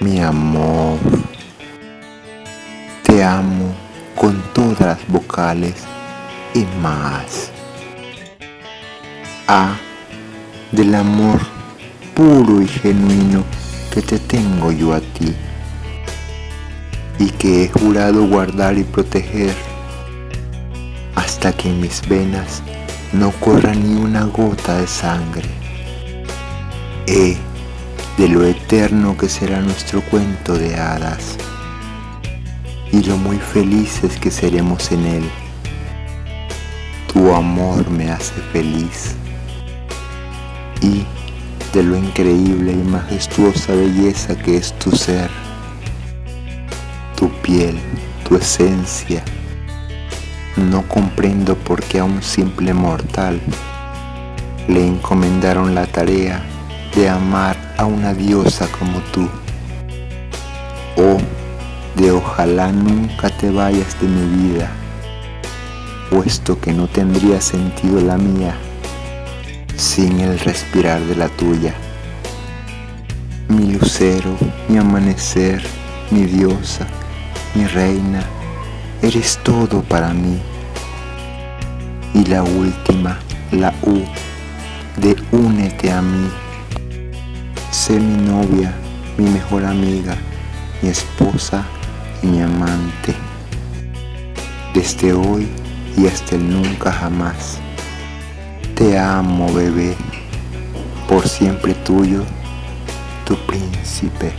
mi amor. Te amo con todas las vocales y más. A del amor puro y genuino que te tengo yo a ti y que he jurado guardar y proteger hasta que en mis venas no corra ni una gota de sangre. E de lo eterno que será nuestro cuento de hadas y lo muy felices que seremos en él. Tu amor me hace feliz y de lo increíble y majestuosa belleza que es tu ser, tu piel, tu esencia. No comprendo por qué a un simple mortal le encomendaron la tarea de amar a una diosa como tú. Oh, de ojalá nunca te vayas de mi vida, puesto que no tendría sentido la mía sin el respirar de la tuya. Mi lucero, mi amanecer, mi diosa, mi reina, eres todo para mí. Y la última, la U, de únete a mí. Novia, mi mejor amiga, mi esposa y mi amante. Desde hoy y hasta el nunca jamás. Te amo, bebé, por siempre tuyo, tu príncipe.